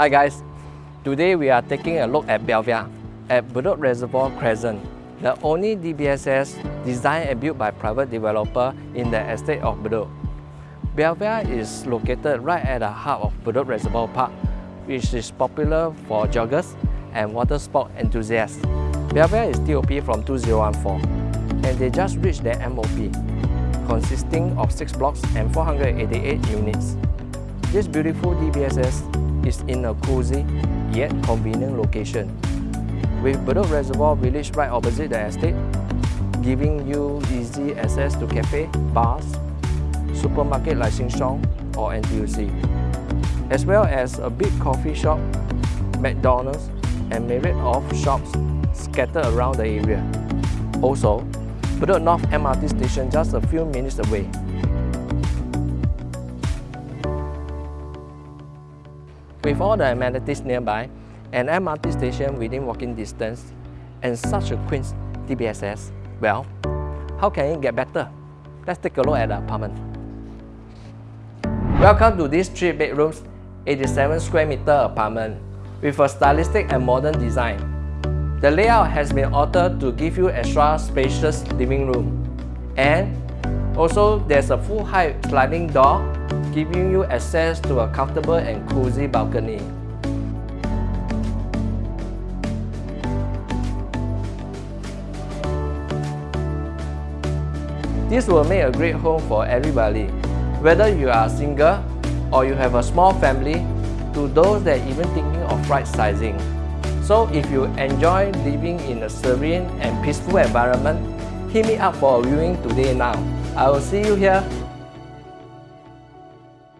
Hi guys, today we are taking a look at Belvia at Bedok Reservoir Crescent, the only DBSS designed and built by private developer in the estate of Bedok. Belvia is located right at the heart of Bedok Reservoir Park, which is popular for joggers and water sport enthusiasts. Belvia is TOP from 2014 and they just reached their MOP, consisting of 6 blocks and 488 units. This beautiful DBSS is in a cozy yet convenient location. With Bedok Reservoir Village right opposite the estate, giving you easy access to cafe, bars, supermarket like Sheng Siong or NTUC, as well as a big coffee shop, McDonald's, and myriad of shops scattered around the area. Also, Bedok North MRT station just a few minutes away. With all the amenities nearby, an MRT station within walking distance, and such a quaint DBSS, well, how can it get better? Let's take a look at the apartment. Welcome to this 3 bedrooms, 87 square meter apartment with a stylistic and modern design. The layout has been altered to give you extra spacious living room. And also there's a full height sliding door giving you access to a comfortable and cozy balcony. This will make a great home for everybody, whether you are single or you have a small family, to those that are even thinking of right sizing. So if you enjoy living in a serene and peaceful environment, hit me up for a viewing today now. I will see you here